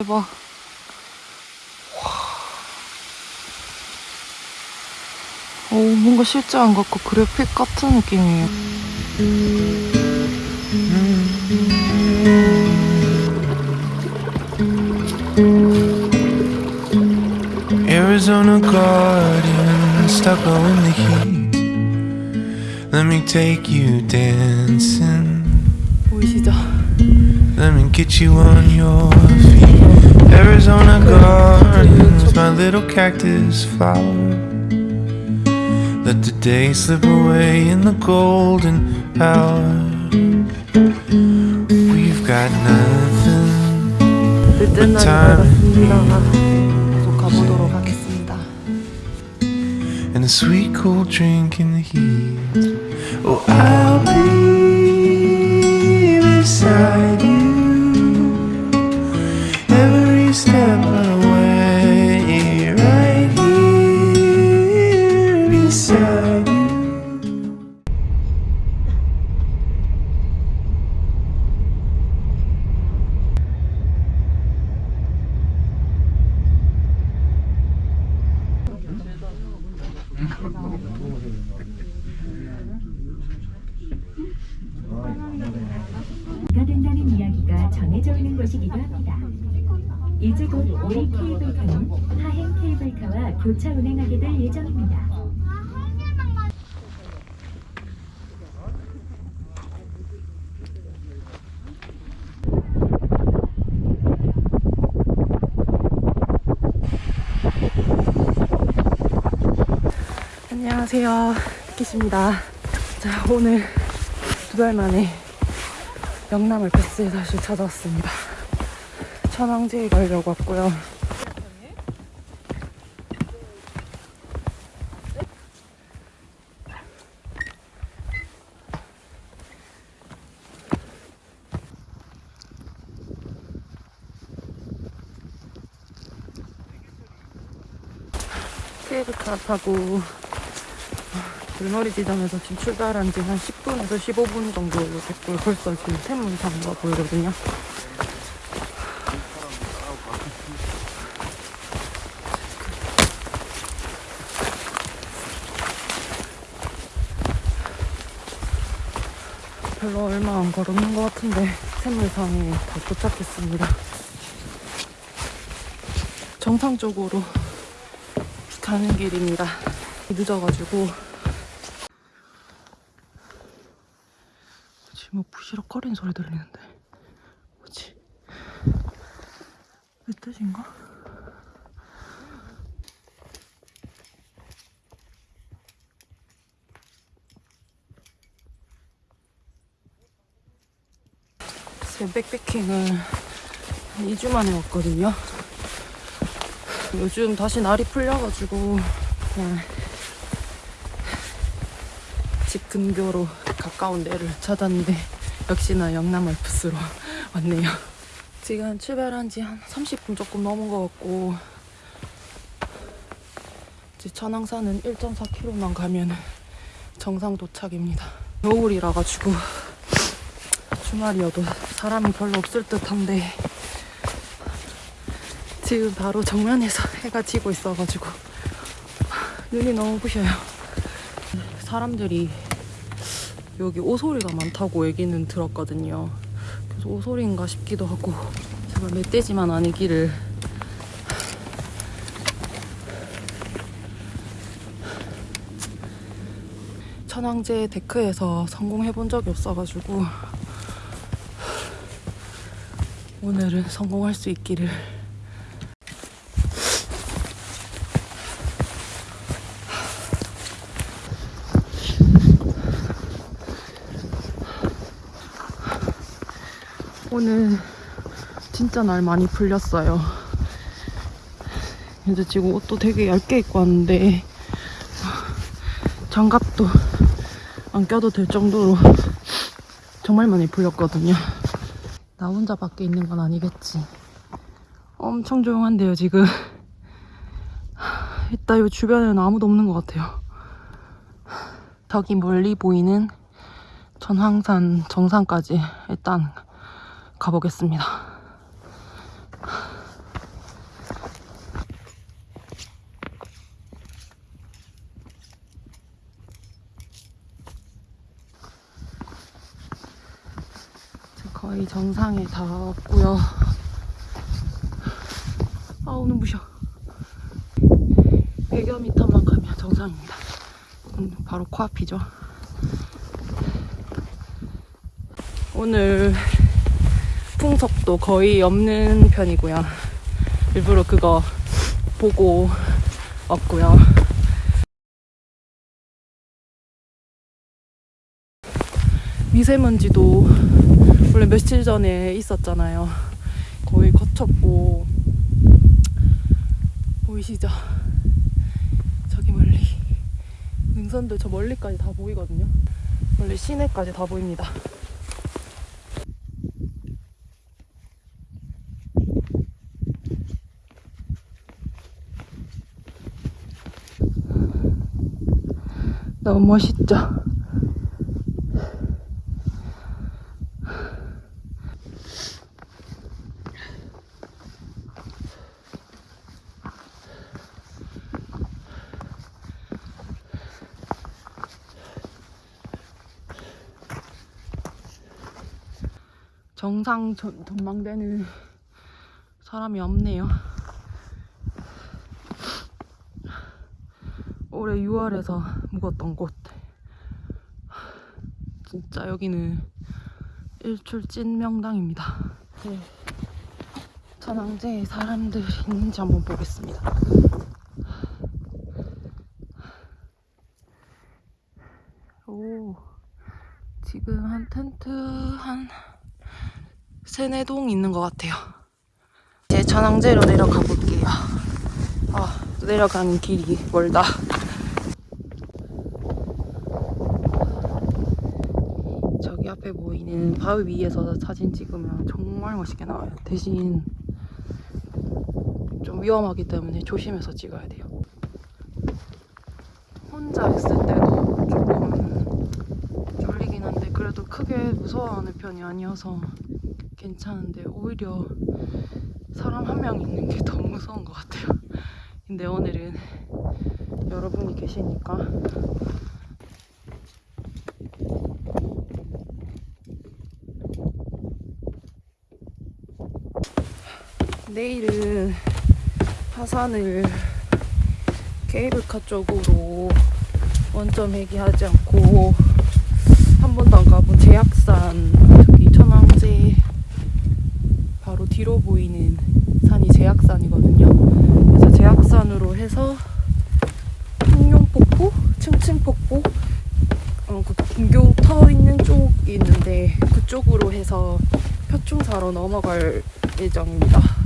대박. 와. 오, 뭔가 실제 안 같고 그래픽 같은 느낌이에요. Arizona garden, stuck in the heat. Let me take you dancing. 보이시죠? Let me get you on your feet. Arizona gardens, my little cactus flower. Let the day slip away in the golden hour. We've got nothing. 늦은 날이 밝았습니다. 계속 가보도록 하겠습니다. and a sweet cold drink in the heat. Oh, I'll be 안녕하세요. 키십니다. 자, 오늘 두 달 만에 영남을 패스에 다시 찾아왔습니다. 천왕제에 가려고 왔고요. 케이블카 타고 물놀이 지점에서 지금 출발한 지 한 10분에서 15분 정도 됐고 벌써 지금 태문상가 보이거든요. 별로 얼마 안 걸었는 것 같은데 태물상에 다 도착했습니다. 정상 쪽으로 가는 길입니다. 늦어가지고 지금 뭐 부시럭거리는 소리 들리는데 뭐지? 멧돼지인가? 제 백패킹을 한 2주 만에 왔거든요. 요즘 다시 날이 풀려가지고 그냥 집 근교로 가까운 데를 찾았는데 역시나 영남 알프스로 왔네요. 지금 출발한 지 한 30분 조금 넘은 것 같고 이제 천왕산은 1.4km만 가면 정상 도착입니다. 겨울이라 가지고 주말이어도 사람이 별로 없을 듯한데 지금 바로 정면에서 해가 지고 있어가지고 눈이 너무 부셔요. 사람들이 여기 오소리가 많다고 얘기는 들었거든요. 그래서 오소리인가 싶기도 하고 제가 멧돼지만 아니기를 천왕제 데크에서 성공해본 적이 없어가지고 오늘은 성공할 수 있기를 오늘 진짜 날 많이 풀렸어요. 이제 지금 옷도 되게 얇게 입고 왔는데 장갑도 안 껴도 될 정도로 정말 많이 풀렸거든요. 나 혼자 밖에 있는 건 아니겠지. 엄청 조용한데요, 지금. 이따 이 주변에는 아무도 없는 것 같아요. 저기 멀리 보이는 전황산 정상까지 일단 가보겠습니다. 거의 정상에 다 왔고요. 아우 눈부셔. 100여 미터만 가면 정상입니다. 음, 바로 코앞이죠. 오늘 풍속도 거의 없는 편이고요. 일부러 그거 보고 왔고요. 미세먼지도 원래 며칠 전에 있었잖아요. 거의 거쳤고 보이시죠? 저기 멀리 능선들 저 멀리까지 다 보이거든요. 원래 시내까지 다 보입니다. 너무 멋있죠? 정상 전, 전망대는 사람이 없네요. 올해 6월에서 묵었던 곳. 진짜 여기는 일출 찐 명당입니다. 네. 천왕제에 사람들이 있는지 한번 보겠습니다. 오, 지금 한 텐트 한 세네 동 있는 것 같아요. 이제 천왕제로 내려가 볼게요. 아, 내려가는 길이 멀다. 저기 앞에 보이는 바위 위에서 사진 찍으면 정말 멋있게 나와요. 대신 좀 위험하기 때문에 조심해서 찍어야 돼요. 혼자 있을 때도 조금 졸리긴 한데 그래도 크게 무서워하는 편이 아니어서 괜찮은데 오히려 사람 한 명 있는 게 더 무서운 것 같아요. 근데 오늘은 여러분이 계시니까 내일은 하산을 케이블카 쪽으로 원점 회귀하지 않고 한 번도 안 가본 제약산 저기 천왕제 뒤로 보이는 산이 제약산이거든요. 그래서 제약산으로 해서 흑룡폭포, 층층폭포, 어, 그 분교 터 있는 쪽이 있는데 그쪽으로 해서 표충사로 넘어갈 예정입니다.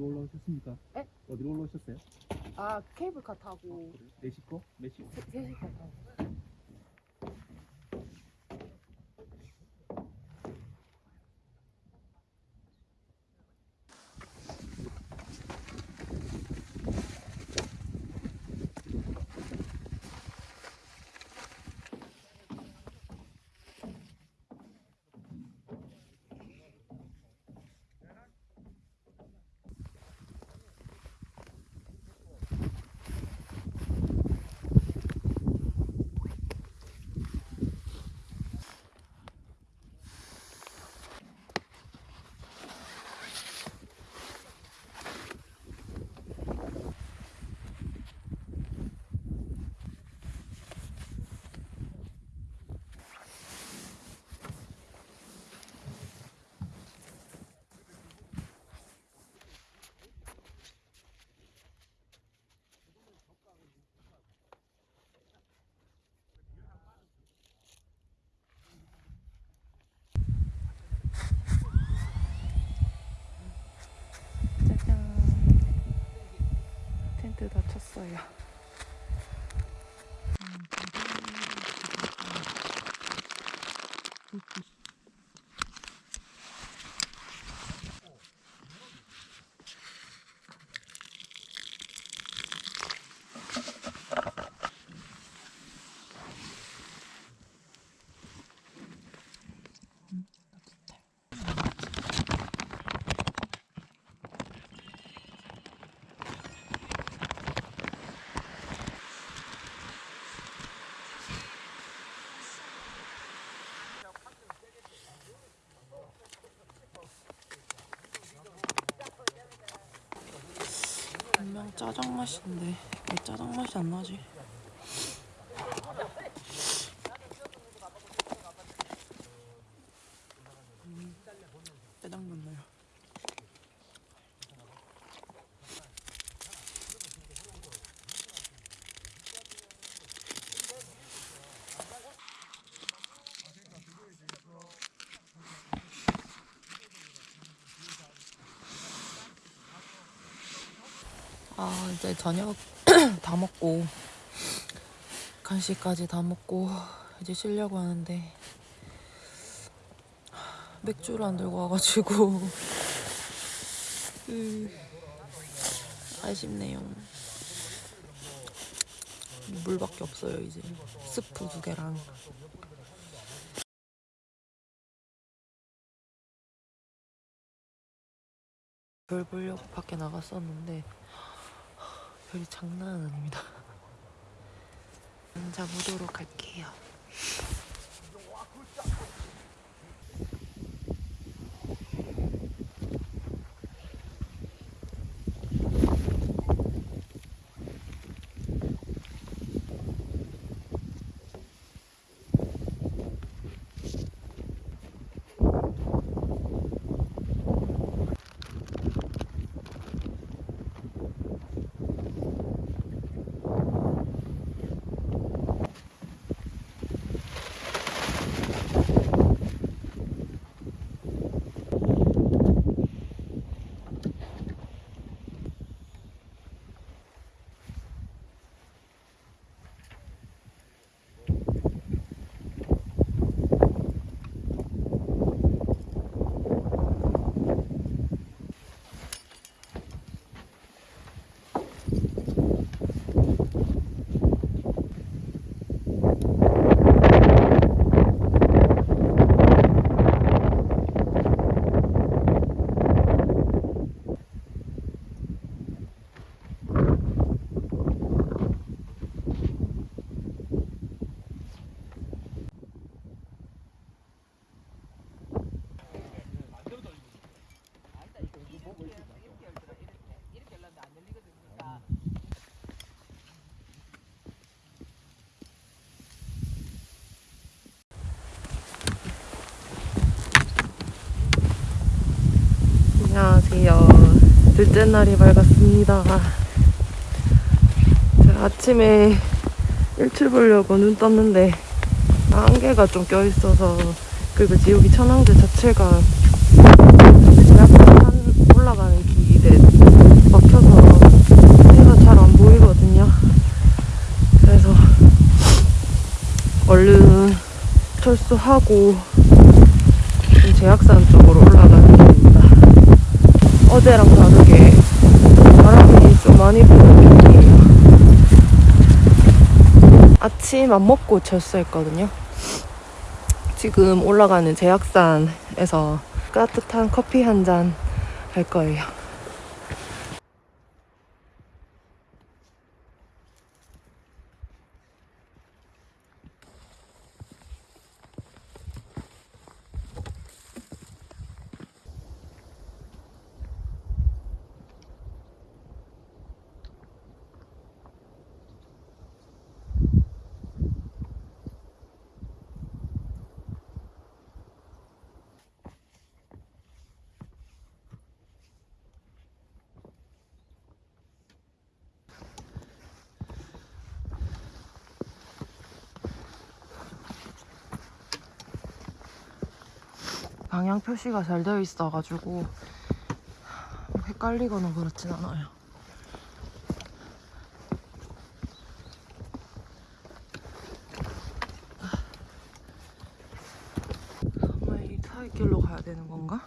어디로 올라오셨습니까? 에? 어디로 올라오셨어요? 아 케이블카 타고 네 식구? 몇 식구? 3시간 타고 다 쳤어요 분명 짜장 맛인데 왜 짜장 맛이 안 나지? 음, 짜장 맛 나요. 아 이제 저녁 다 먹고 간식까지 다 먹고 이제 쉬려고 하는데 맥주를 안 들고 와가지고. 음, 아쉽네요. 물밖에 없어요 이제. 스프 두 개랑. 별 보려고 밖에 나갔었는데 별이 장난은 아닙니다. 앉아보도록 할게요. 둘째 날이 밝았습니다. 제가 아침에 일출 보려고 눈 떴는데 안개가 좀 껴있어서 그리고 지옥이 천왕제 자체가 약간 올라가는 길에 막혀서 해가 잘 안 보이거든요. 그래서 얼른 철수하고 제약산 쪽으로 올라가는 어제랑 다르게 바람이 좀 많이 부는 편이에요. 아침 안 먹고 철수했거든요. 지금 올라가는 제약산에서 따뜻한 커피 한 잔 할 거예요. 방향 표시가 잘 되어 있어가지고 헷갈리거나 그렇진 않아요. 정말 이 타이길로 가야 되는 건가?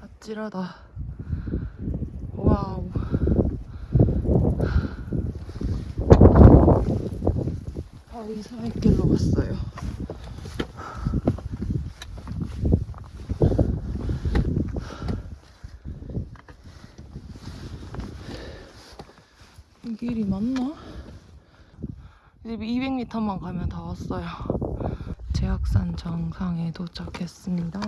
아찔하다. 와우. 바위 사이길로 갔어요. 이 길이 맞나? 이제 200m만 가면 다 왔어요. 제약산 정상에 도착했습니다.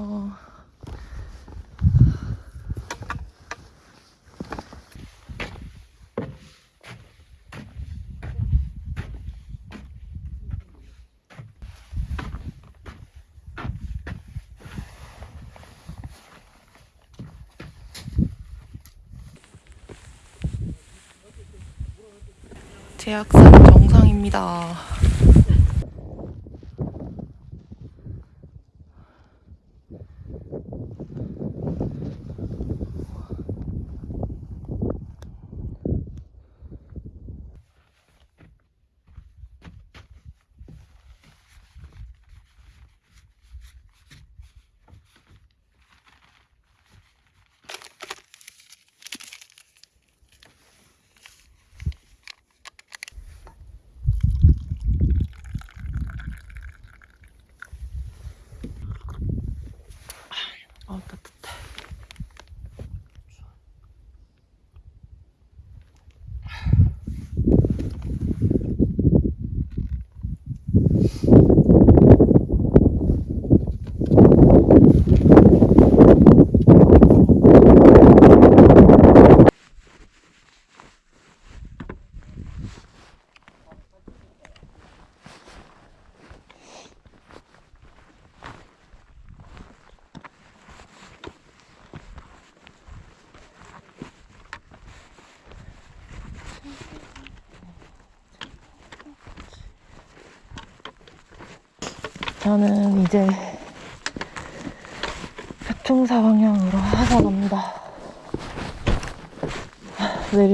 제약산 정상입니다.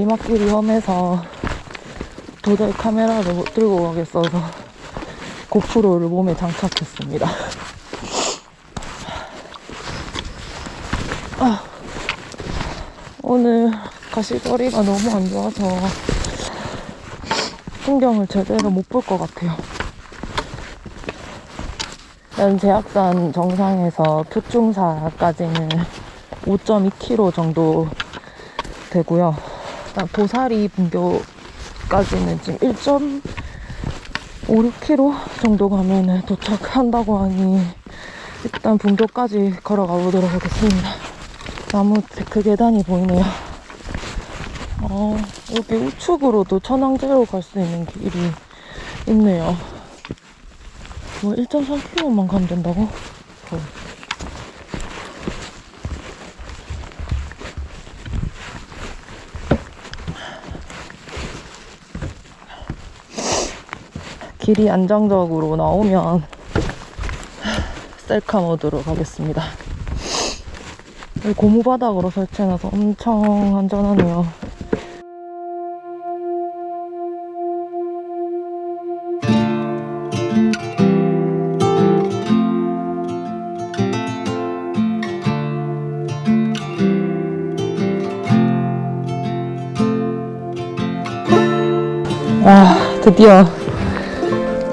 내리막길이 험해서 도저히 카메라를 못 들고 가겠어서 고프로를 몸에 장착했습니다. 아, 오늘 가시거리가 너무 안 좋아서 풍경을 제대로 못 볼 것 같아요. 연 제약산 정상에서 표충사까지는 5.2km 정도 되고요. 일단 도사리 분교까지는 지금 1.56km 정도 가면 도착한다고 하니 일단 분교까지 걸어가 보도록 하겠습니다. 나무 데크 계단이 보이네요. 어, 여기 우측으로도 천왕제로 갈 수 있는 길이 있네요. 뭐 1.3km만 가면 된다고? 어. 길이 안정적으로 나오면 셀카 모드로 가겠습니다. 고무바닥으로 설치해놔서 엄청 안전하네요. 드디어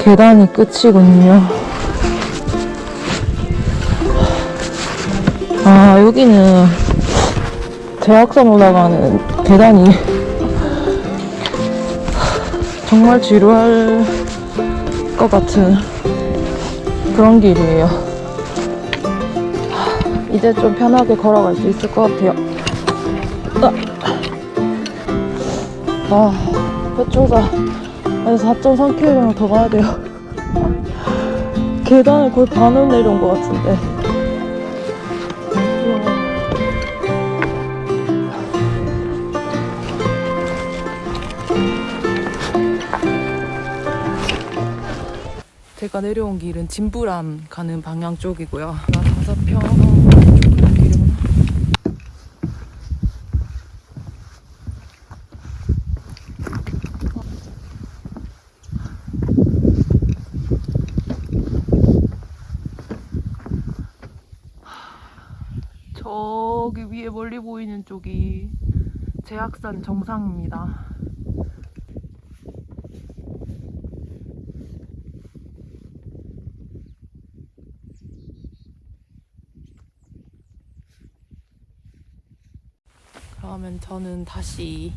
계단이 끝이군요. 아, 여기는 대학산 올라가는 계단이 정말 지루할 것 같은 그런 길이에요. 이제 좀 편하게 걸어갈 수 있을 것 같아요. 아, 표충사 4.3km 더 가야 돼요. 계단을 거의 반은 내려온 것 같은데. 제가 내려온 길은 진부람 가는 방향 쪽이고요. 나사평 쪽 가는 길이구나. 저기 위에 멀리 보이는 쪽이 제약산 정상입니다. 그러면 저는 다시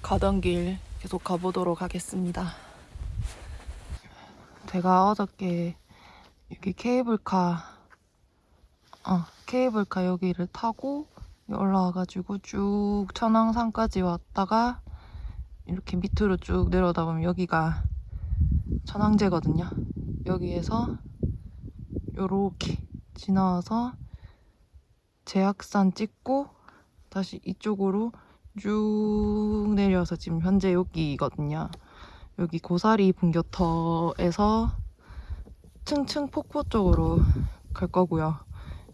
가던 길 계속 가보도록 하겠습니다. 제가 어저께 여기 케이블카, 어, 케이블카 여기를 타고 올라와가지고 쭉 천왕산까지 왔다가 이렇게 밑으로 쭉 내려오다 보면 여기가 천왕제거든요. 여기에서 요렇게 지나와서 제약산 찍고 다시 이쪽으로 쭉 내려서 지금 현재 여기거든요. 여기 고사리 분교터에서 층층 폭포 쪽으로 갈 거고요.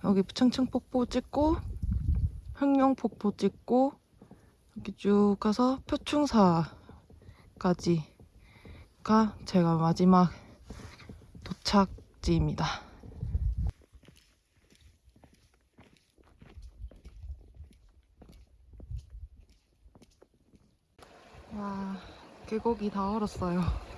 여기 층층 폭포 찍고 흑룡 폭포 찍고 이렇게 쭉 가서 표충사까지가 제가 마지막 도착지입니다. 와, 계곡이 다 얼었어요.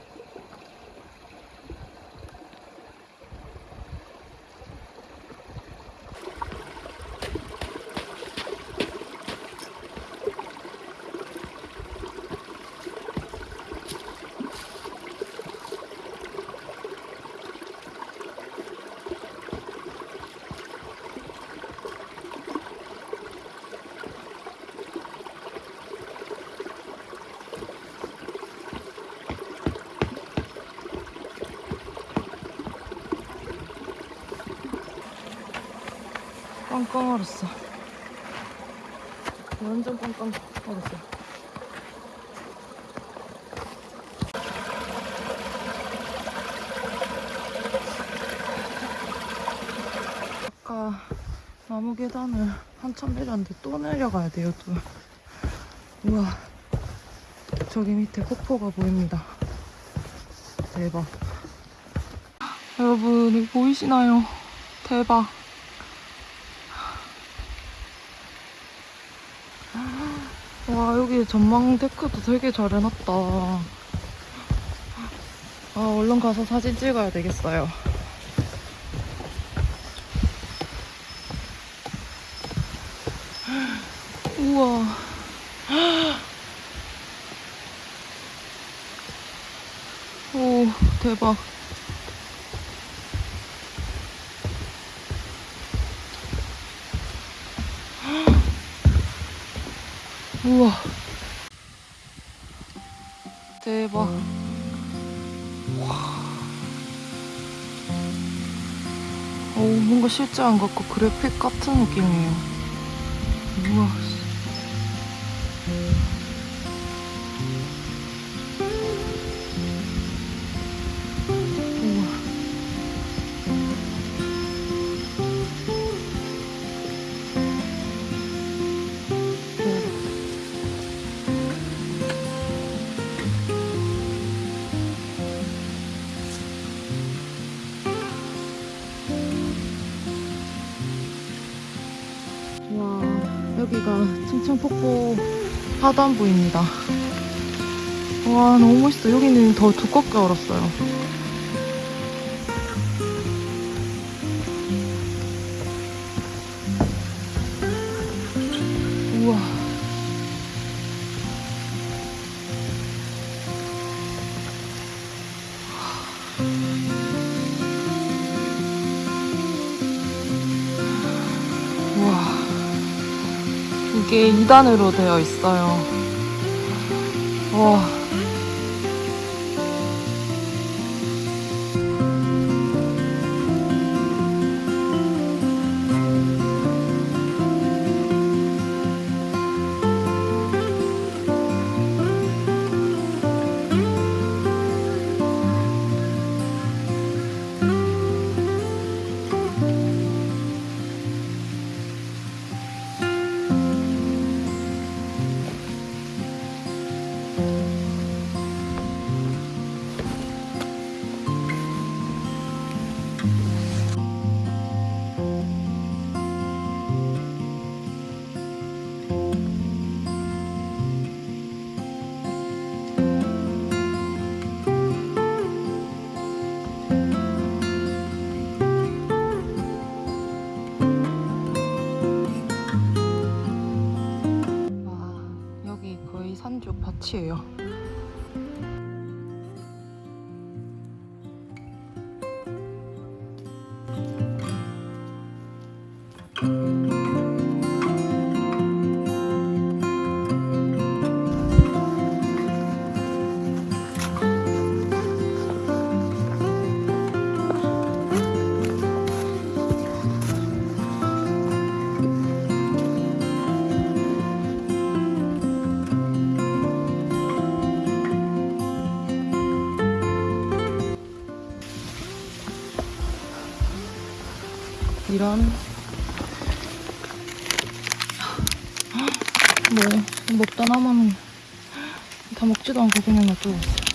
꽝꽝 얼었어. 완전 꽝꽝 얼었어. 아까 나무 계단을 한참 내렸는데 또 내려가야 돼요, 또. 우와. 저기 밑에 폭포가 보입니다. 대박. 여러분, 이거 보이시나요? 대박. 와 여기 전망 데크도 되게 잘 해놨다. 아 얼른 가서 사진 찍어야 되겠어요. 우와. 오 대박 우와. 대박. 와. 오 뭔가 실제 안 같고 그래픽 같은 느낌이에요. 우와 우와 여기가 층층폭포 하단부입니다 와 너무 멋있어. 여기는 더 두껍게 얼었어요. 2단으로 되어 있어요. 와. 와, 이런 뭐 먹다 남으면 다 먹지도 않고 그냥 놔두고 있어. 저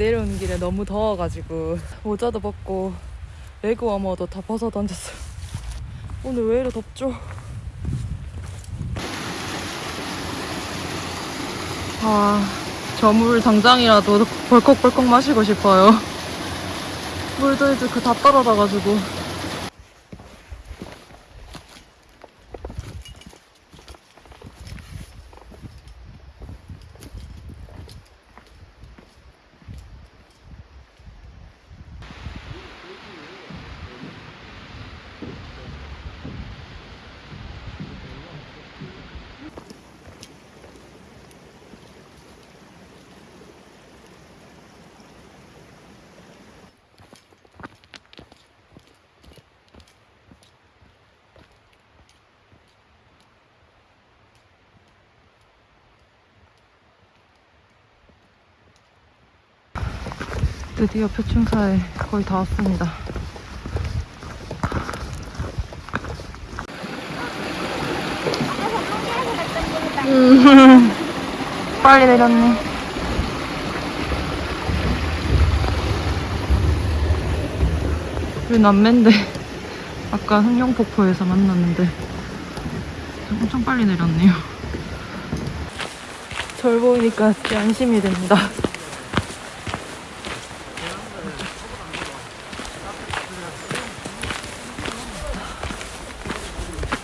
내려오는 길에 너무 더워가지고 모자도 벗고 레그 워머도 다 벗어 던졌어요. 오늘 왜 이래 덥죠? 아, 저 물 당장이라도 벌컥벌컥 마시고 싶어요. 물도 이제 그 다 떨어져가지고. 드디어 표충사에 거의 다 왔습니다. 음, 빨리 내렸네. 우리 남매인데 아까 흥룡폭포에서 만났는데 엄청 빨리 내렸네요. 절 보이니까 진짜 안심이 됩니다.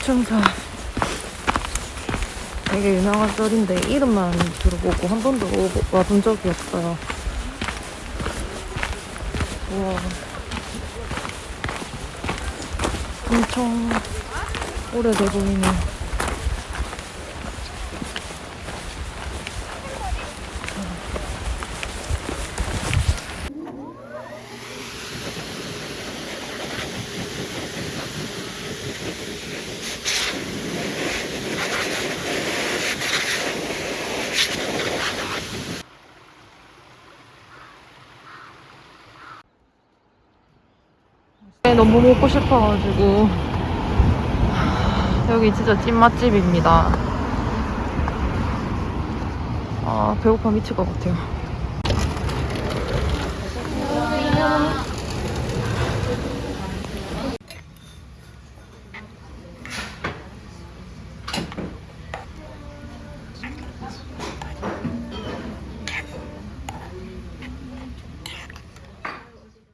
충사 되게 유명한 썰인데 이름만 들어보고 한 번도 와본 적이 없어요. 우와. 엄청 오래돼 보이네. 너무 먹고 싶어가지고 여기 진짜 찐맛집입니다. 아 배고파 미칠 것 같아요.